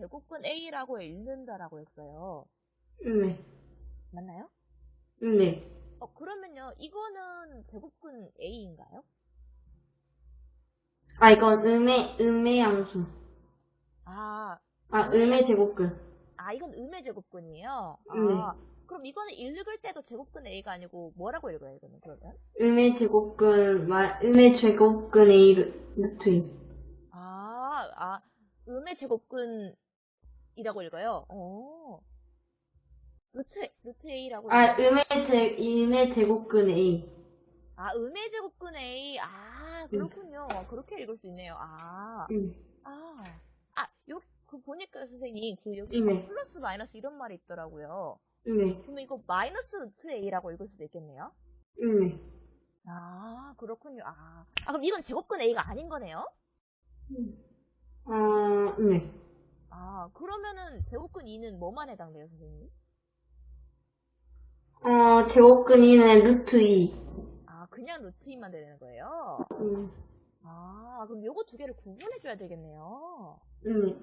제곱근 A라고 읽는다라고 했어요. 네. 맞나요? 네. 어, 그러면요, 이거는 제곱근 A인가요? 아, 이건 음의, 음의 양수. 아, 아, 음의 제곱근. 아, 이건 음의 제곱근이에요? 네. 아, 그럼 이거는 읽을 때도 제곱근 A가 아니고 뭐라고 읽어요, 이거는 그러면? 음의 제곱근, 말, 음의 제곱근 A 루- 루트 2. 아, 아, 음의 제곱근 이라고 읽어요? 어. 루트, 루트 A라고 아? 음의 제, 음의 제곱근 A. 아, 음의 제곱근 A. 아, 그렇군요. 그렇게 읽을 수 있네요. 아, 음. 아, 아, 요, 그 보니까 선생님, 그 여기 네. 플러스 마이너스 이런 말이 있더라고요. 네. 그러면 이거 마이너스 루트 A라고 읽을 수도 있겠네요? 네. 아, 그렇군요. 아, 아 그럼 이건 제곱근 A가 아닌 거네요? 어, 네. 아, 그러면은 제곱근 2는 뭐만 해당돼요, 선생님? 어, 제곱근 2는 루트 2. 아, 그냥 루트 2만 되는 거예요? 음. 아, 그럼 요거 두 개를 구분해줘야 되겠네요. 네.